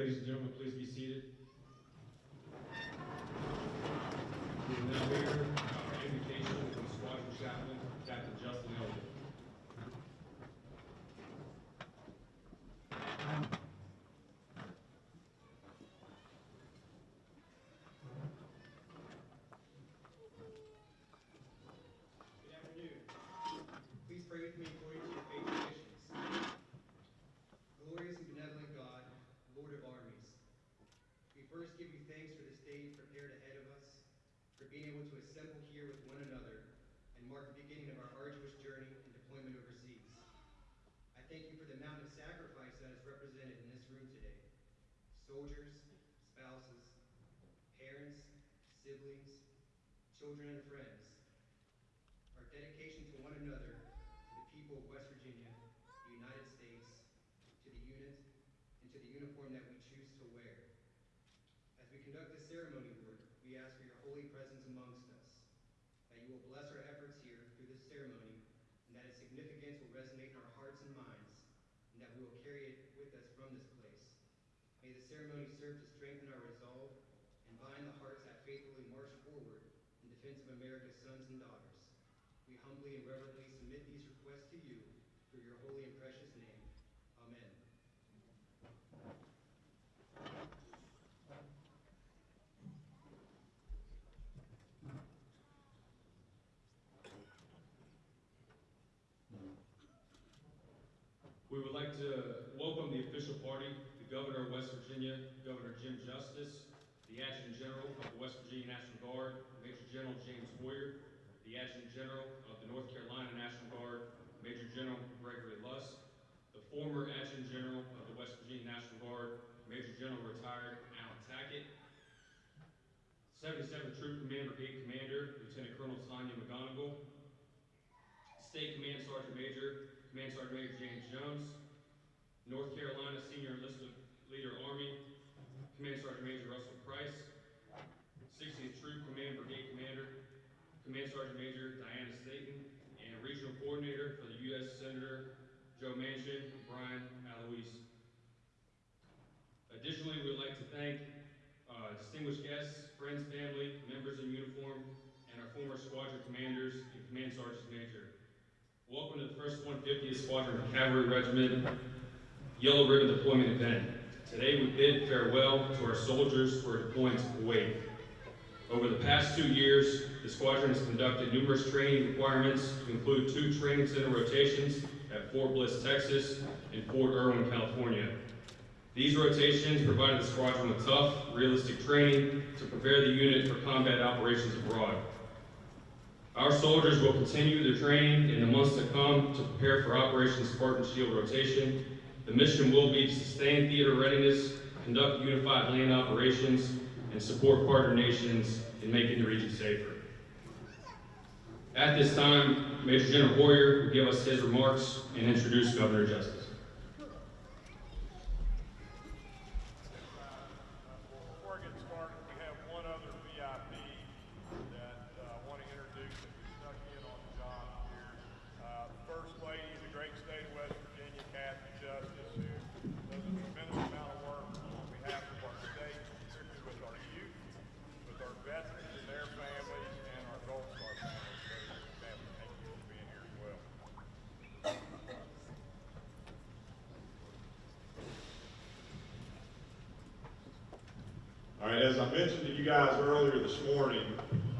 Ladies and gentlemen, please be seated. We will now hear our invocation from Squadron Chaplain, Captain Justin Elliott. Good afternoon. Please pray with me according to your faith traditions. Glorious and benevolent God, Lord of armies, we first give you thanks for this day you've prepared ahead of us, for being able to assemble here with one another and mark the beginning of our arduous journey and deployment overseas. I thank you for the amount of sacrifice that is represented in this room today. Soldiers, spouses, parents, siblings, children, and friends. Our dedication to one another, to the people of West Virginia, the United States, to the unit, and to the uniform that we choose to wear. As we conduct this ceremony, Lord, we ask for your holy presence amongst us, that you will bless our efforts here through this ceremony, and that its significance will resonate in our hearts and minds, and that we will carry it with us from this place. May the ceremony serve to strengthen our resolve and bind the hearts that faithfully march forward in defense of America's sons and daughters. We humbly and reverently submit these requests to you through your holy and precious name. Amen. We would like to welcome the official party, the Governor of West Virginia, Governor Jim Justice, the Adjutant General of the West Virginia National Guard, Major General James Hoyer, the Adjutant General of the North Carolina National Guard, Major General Gregory Lusk, the former Adjutant General of the West Virginia National Guard, Major General retired Allen Tackett, 77th Troop Command Brigade Commander, Lieutenant Colonel Tanya McGonigal, State Command Sergeant Major, Command Sergeant Major James Jones, North Carolina Senior Enlisted Leader Army, Command Sergeant Major Russell Price, 60th Troop Command Brigade Commander, Command Sergeant Major Diana Staten, and Regional Coordinator for the U.S. Senator Joe Manchin, Brian Aloise. Additionally, we would like to thank uh, distinguished guests, friends, family, members in uniform, and our former squadron commanders and command sergeants major. Welcome to the first 150th Squadron Cavalry Regiment Yellow Ribbon Deployment event. Today we bid farewell to our soldiers who are deploying to Kuwait. Over the past two years, the squadron has conducted numerous training requirements to include two training center rotations at Fort Bliss, Texas, and Fort Irwin, California. These rotations provided the squadron with tough, realistic training to prepare the unit for combat operations abroad. Our soldiers will continue their training in the months to come to prepare for Operation Spartan Shield rotation. The mission will be to sustain theater readiness, conduct unified land operations, and support partner nations in making the region safer. At this time, Major General Hoyer will give us his remarks and introduce Governor Justice. Before I get started, we have one other VIP that uh, I want to introduce that we snuck in on the job here. Uh, First Lady of the great state of West Virginia, Kathy Justice, who does a tremendous amount of work on behalf of our state, particularly with our youth, with our veterans and their families, and our Gold Star families. So, Kathy, thank you for being here as well. All right, as I mentioned to you guys earlier this morning,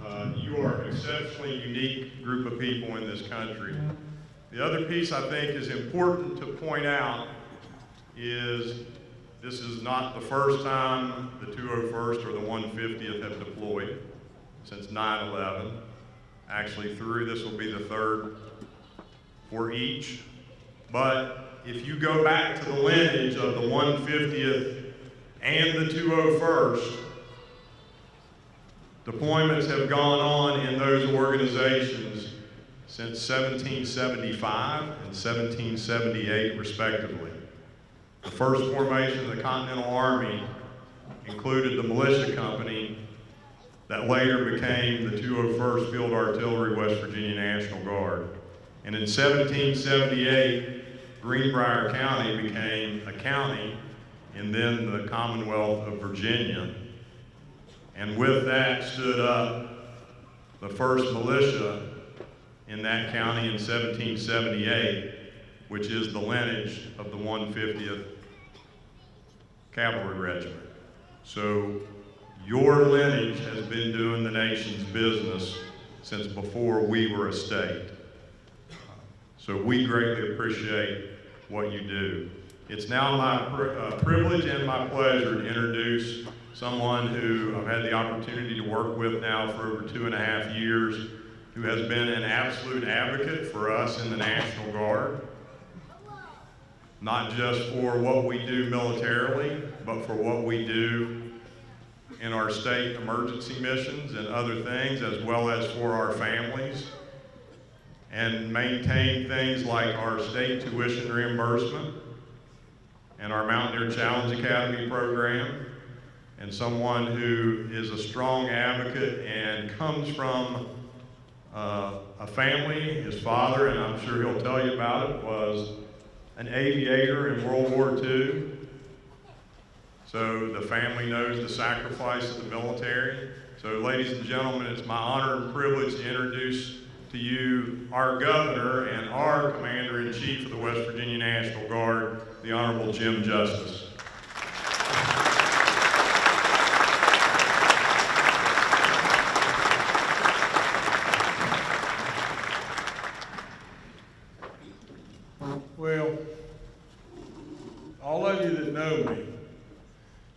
uh, you are an exceptionally unique group of people in this country. The other piece I think is important to point out is this is not the first time the 201st or the 150th have deployed since 9/11. Actually, through this will be the third for each. But if you go back to the lineage of the 150th and the 201st, deployments have gone on in those organizations since 1775 and 1778 respectively. The first formation of the Continental Army included the militia company that later became the 201st Field Artillery West Virginia National Guard. And in 1778, Greenbrier County became a county and then the Commonwealth of Virginia. And with that stood up the first militia in that county in 1778, which is the lineage of the 150th Cavalry Regiment. So your lineage has been doing the nation's business since before we were a state. So we greatly appreciate what you do. It's now my pri- uh, privilege and my pleasure to introduce someone who I've had the opportunity to work with now for over two and a half years, who has been an absolute advocate for us in the National Guard, not just for what we do militarily, but for what we do in our state emergency missions and other things, as well as for our families, and maintain things like our state tuition reimbursement and our Mountaineer Challenge Academy program, and someone who is a strong advocate and comes from uh, a family, his father, and I'm sure he'll tell you about it, was an aviator in World War II. So the family knows the sacrifice of the military. So ladies and gentlemen, it's my honor and privilege to introduce to you our governor and our commander-in-chief of the West Virginia National Guard, the Honorable Jim Justice. Well, all of you that know me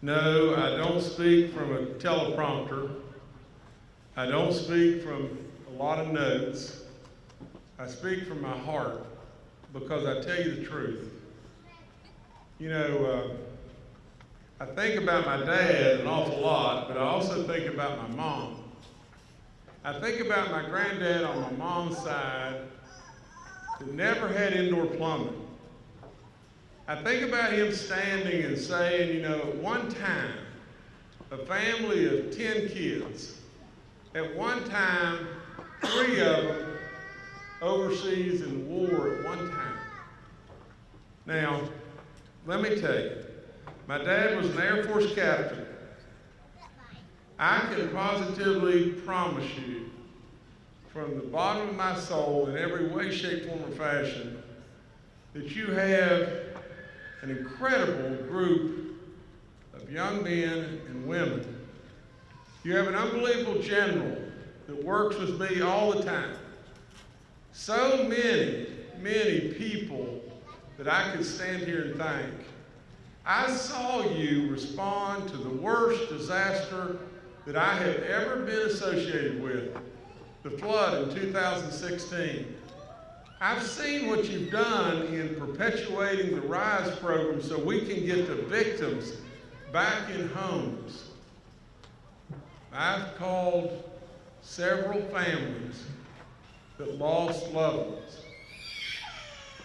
know I don't speak from a teleprompter. I don't speak from a lot of notes. I speak from my heart because I tell you the truth. You know, uh, I think about my dad an awful lot, but I also think about my mom. I think about my granddad on my mom's side that never had indoor plumbing. I think about him standing and saying, you know, at one time, a family of 10 kids, at one time, three of them overseas in war at one time. Now, let me tell you, my dad was an Air Force captain. I can positively promise you from the bottom of my soul in every way, shape, form, or fashion that you have an incredible group of young men and women. You have an unbelievable general that works with me all the time. So many, many people that I could stand here and thank. I saw you respond to the worst disaster that I have ever been associated with the flood in 2016. I've seen what you've done in perpetuating the RISE program so we can get the victims back in homes. I've called several families that lost loved ones.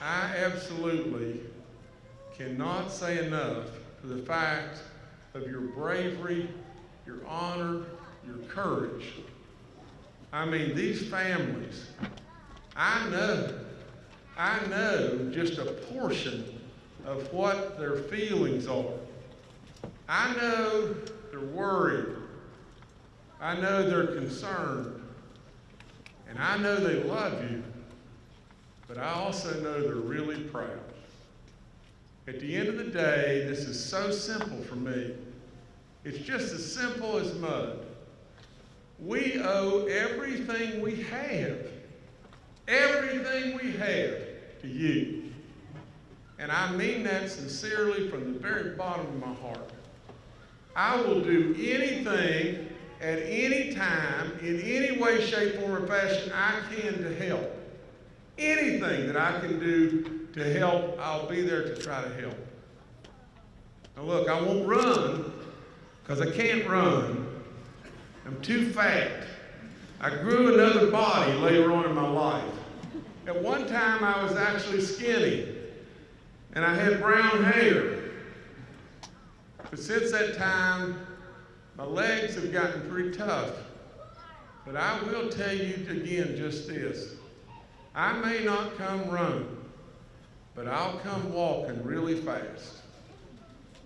I absolutely cannot say enough for the fact of your bravery, your honor, your courage. I mean, these families, I know, I know just a portion of what their feelings are. I know they're worried. I know they're concerned. And I know they love you. But I also know they're really proud. At the end of the day, this is so simple for me. It's just as simple as mud. We owe everything we have, everything we have to you. And I mean that sincerely from the very bottom of my heart. I will do anything at any time, in any way, shape, form, or fashion I can to help. Anything that I can do to help, I'll be there to try to help. Now, look, I won't run because I can't run. I'm too fat. I grew another body later on in my life. At one time, I was actually skinny and I had brown hair. But since that time, my legs have gotten pretty tough. But I will tell you again just this. I may not come running, but I'll come walking really fast.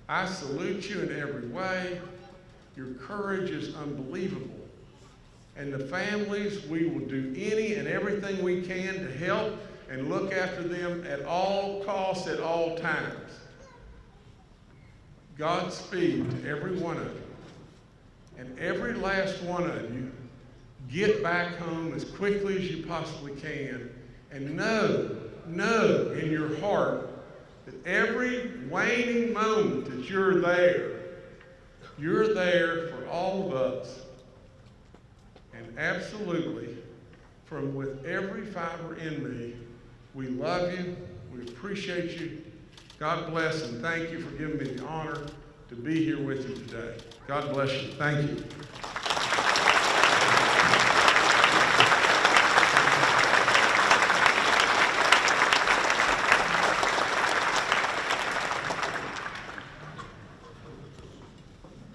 I salute you in every way. Your courage is unbelievable. And the families, we will do any and everything we can to help and look after them at all costs, at all times. Godspeed to every one of you. And every last one of you, get back home as quickly as you possibly can. And know, know in your heart that every waning moment that you're there, you're there for all of us. And absolutely, from with every fiber in me, we love you, we appreciate you. God bless and thank you for giving me the honor to be here with you today. God bless you. Thank you.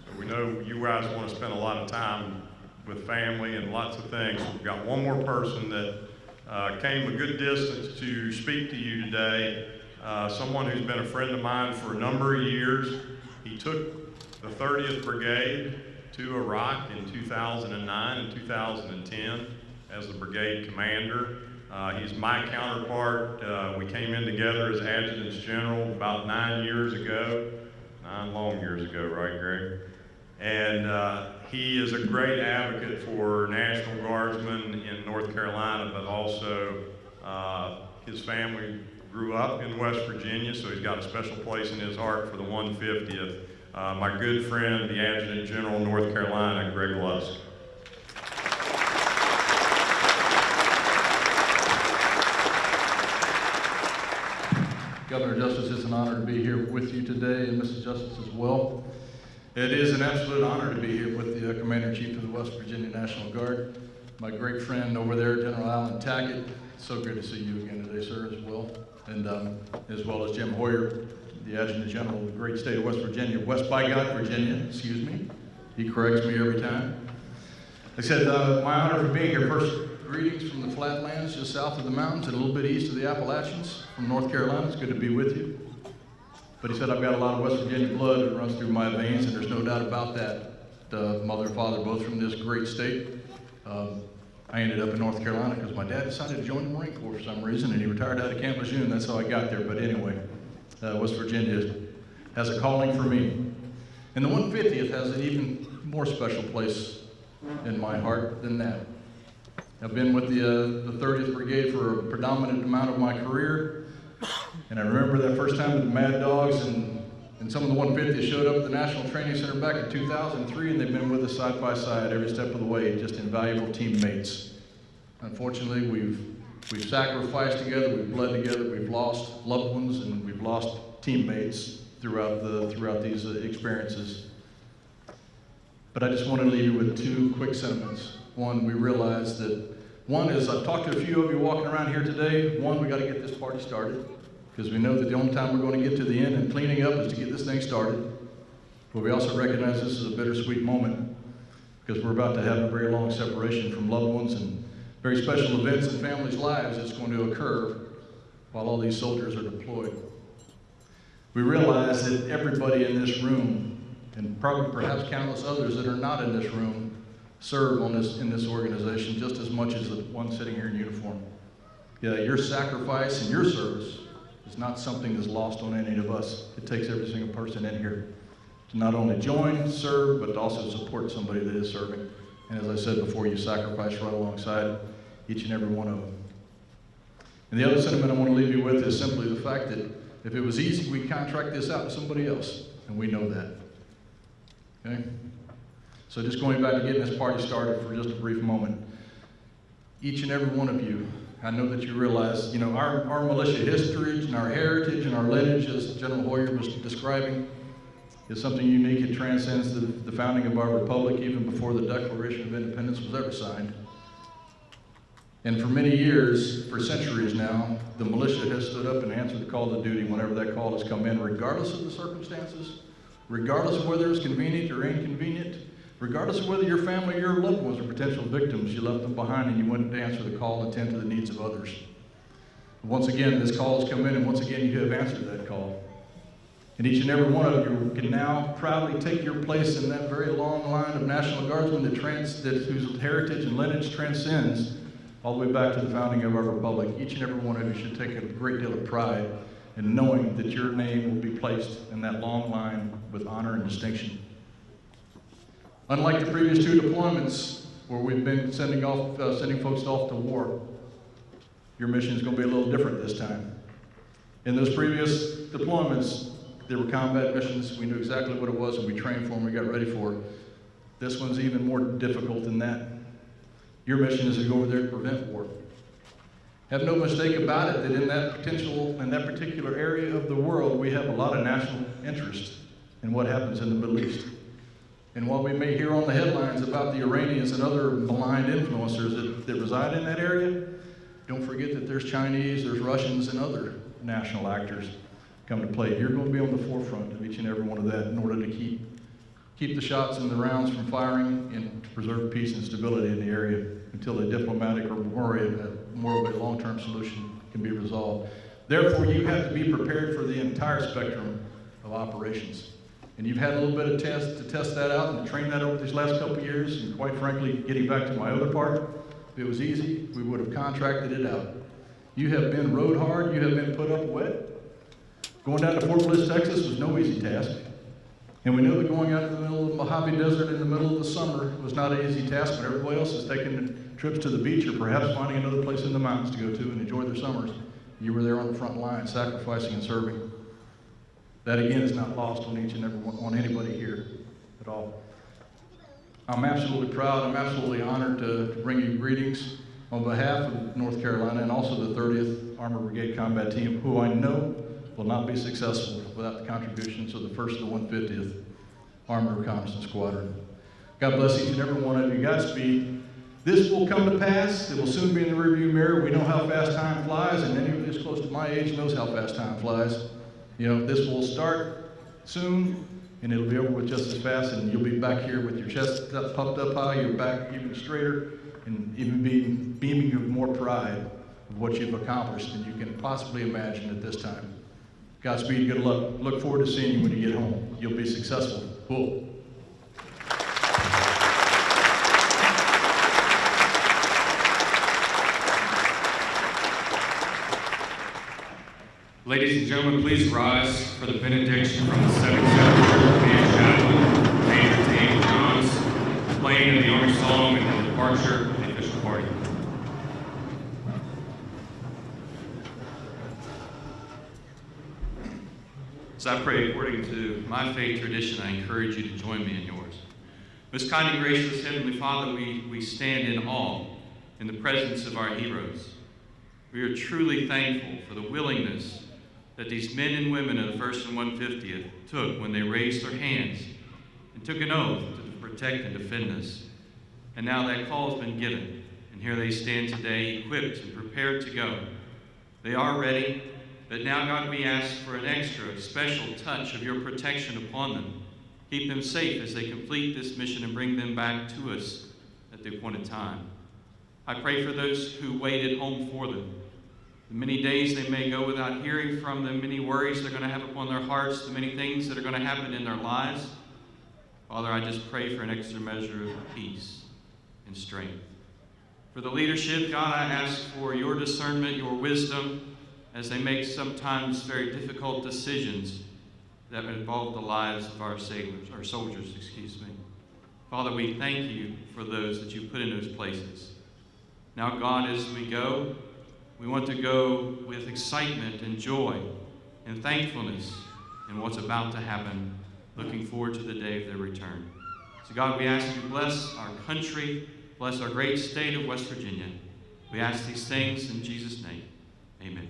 So we know you guys want to spend a lot of time with family and lots of things. We've got one more person that uh, came a good distance to speak to you today. Uh, someone who's been a friend of mine for a number of years. He took the 30th Brigade to Iraq in 2009 and 2010 as the brigade commander. Uh, he's my counterpart. Uh, we came in together as adjutants general about nine years ago, nine long years ago, right, Greg? And uh, he is a great advocate for National Guardsmen in North Carolina, but also uh, his family grew up in West Virginia, so he's got a special place in his heart for the 150th. Uh, my good friend, the Adjutant General, North Carolina, Greg Lusk. Governor Justice, it's an honor to be here with you today, and Mrs. Justice as well. It is an absolute honor to be here with the uh, Commander-in-Chief of the West Virginia National Guard, my great friend over there, General Allen Tackett. So good to see you again today, sir, as well. And um, as well as Jim Hoyer, the Adjutant General of the great state of West Virginia, West Bygod, Virginia, excuse me. He corrects me every time. I said, uh, my honor for being here. First, greetings from the flatlands just south of the mountains and a little bit east of the Appalachians from North Carolina. It's good to be with you. But he said, I've got a lot of West Virginia blood that runs through my veins, and there's no doubt about that. Uh, mother and father both from this great state. Um, I ended up in North Carolina because my dad decided to join the Marine Corps for some reason, and he retired out of Camp Lejeune. That's how I got there. But anyway, uh, West Virginia has a calling for me. And the 150th has an even more special place in my heart than that. I've been with the, uh, the 30th Brigade for a predominant amount of my career. And I remember that first time with the Mad Dogs and, and some of the 150th showed up at the National Training Center back in 2003 and they've been with us side by side every step of the way, just invaluable teammates. Unfortunately, we've, we've sacrificed together, we've bled together, we've lost loved ones and we've lost teammates throughout, the, throughout these uh, experiences. But I just want to leave you with two quick sentiments. One, we realize that, one is, I've talked to a few of you walking around here today. One, we got to get this party started because we know that the only time we're going to get to the end and cleaning up is to get this thing started. But we also recognize this is a bittersweet moment because we're about to have a very long separation from loved ones and very special events in families' lives that's going to occur while all these soldiers are deployed. We realize that everybody in this room, and probably perhaps countless others that are not in this room, serve on this, in this organization just as much as the one sitting here in uniform. Yeah, your sacrifice and your service is not something that's lost on any of us. It takes every single person in here to not only join, serve, but to also support somebody that is serving. And as I said before, you sacrifice right alongside each and every one of them. And the other sentiment I want to leave you with is simply the fact that if it was easy, we'd contract this out to somebody else, and we know that. Okay? So just going back to getting this party started for just a brief moment. Each and every one of you, I know that you realize, you know, our, our militia history and our heritage and our lineage, as General Hoyer was describing, is something unique. It transcends the, the founding of our republic even before the Declaration of Independence was ever signed. And for many years, for centuries now, the militia has stood up and answered the call to duty whenever that call has come in, regardless of the circumstances, regardless of whether it's convenient or inconvenient, regardless of whether your family or your loved ones are potential victims, you left them behind and you went to answer the call and tend to the needs of others. Once again, this call has come in, and once again, you have answered that call. And each and every one of you can now proudly take your place in that very long line of National Guardsmen that trans, that, whose heritage and lineage transcends all the way back to the founding of our republic. Each and every one of you should take a great deal of pride in knowing that your name will be placed in that long line with honor and distinction. Unlike the previous two deployments where we've been sending off, uh, sending folks off to war, your mission is going to be a little different this time. In those previous deployments, there were combat missions. We knew exactly what it was and we trained for them, we got ready for it. This one's even more difficult than that. Your mission is to go over there to prevent war. Have no mistake about it that in that potential, in that particular area of the world, we have a lot of national interest in what happens in the Middle East. And while we may hear on the headlines about the Iranians and other maligned influencers that, that reside in that area, don't forget that there's Chinese, there's Russians, and other national actors come to play. You're going to be on the forefront of each and every one of that in order to keep, keep the shots and the rounds from firing and to preserve peace and stability in the area until a diplomatic or more, more of a long-term solution can be resolved. Therefore, you have to be prepared for the entire spectrum of operations. And you've had a little bit of test to test that out and train that over these last couple years. And quite frankly, getting back to my other part, if it was easy, we would have contracted it out. You have been rode hard, you have been put up wet. Going down to Fort Bliss, Texas was no easy task. And we know that going out to the middle of the Mojave Desert in the middle of the summer was not an easy task, but everybody else is taking trips to the beach or perhaps finding another place in the mountains to go to and enjoy their summers. You were there on the front line, sacrificing and serving. That again is not lost on each and every one, on anybody here at all. I'm absolutely proud, I'm absolutely honored to, to bring you greetings on behalf of North Carolina and also the 30th Armored Brigade Combat Team, who I know will not be successful without the contributions of the 1st and 150th Armored Reconnaissance Squadron. God bless each and every one of you. Godspeed. This will come to pass. It will soon be in the rearview mirror. We know how fast time flies, and anyone who's close to my age knows how fast time flies. You know, this will start soon, and it'll be over with just as fast, and you'll be back here with your chest up, puffed up high, your back even straighter, and even being beaming with more pride of what you've accomplished than you can possibly imagine at this time. Godspeed, good luck. Look forward to seeing you when you get home. You'll be successful. Cool. Ladies and gentlemen, please rise for the benediction from the 77th Command Chaplain, Major Dave Johns, playing in the Army Song and the departure of the official party. As I pray according to my faith tradition, I encourage you to join me in yours. Most kind and gracious Heavenly Father, we, we stand in awe in the presence of our heroes. We are truly thankful for the willingness that these men and women of the 1st and 150th took when they raised their hands and took an oath to protect and defend us. And now that call has been given, and here they stand today, equipped and prepared to go. They are ready, but now, God, we ask for an extra special touch of your protection upon them. Keep them safe as they complete this mission and bring them back to us at the appointed time. I pray for those who waited home for them. The many days they may go without hearing from the many worries they're going to have upon their hearts, the many things that are going to happen in their lives. Father, I just pray for an extra measure of peace and strength. For the leadership, God, I ask for your discernment, your wisdom, as they make sometimes very difficult decisions that involve the lives of our sailors, our soldiers, excuse me. Father, we thank you for those that you put in those places. Now, God, as we go, we want to go with excitement and joy and thankfulness in what's about to happen, looking forward to the day of their return. So, God, we ask you to bless our country, bless our great state of West Virginia. We ask these things in Jesus' name. Amen.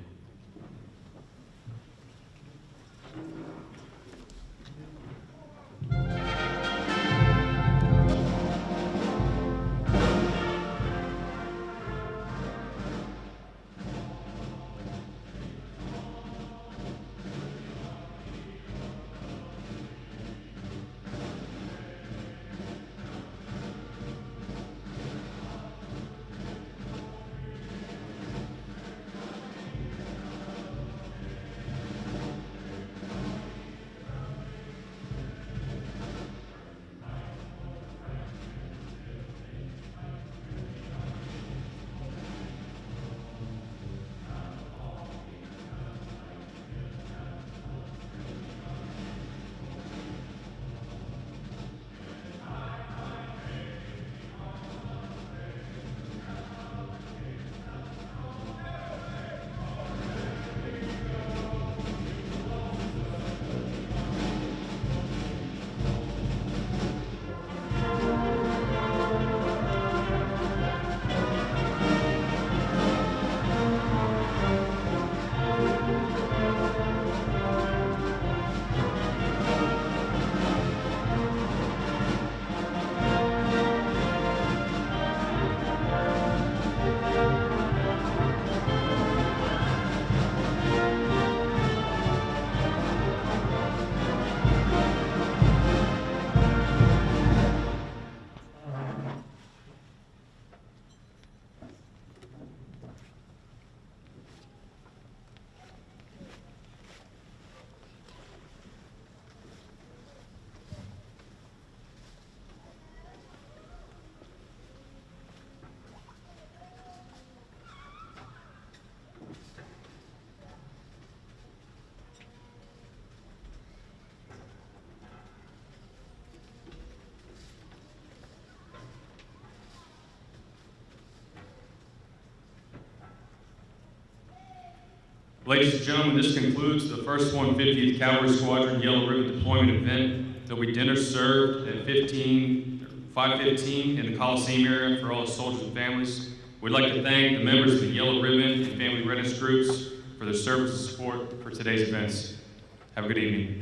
Ladies and gentlemen, this concludes the first 150th Cavalry Squadron Yellow Ribbon Deployment event. There'll be dinner served at 15, 5:15 in the Coliseum area for all the soldiers and families. We'd like to thank the members of the Yellow Ribbon and Family Readiness Groups for their service and support for today's events. Have a good evening.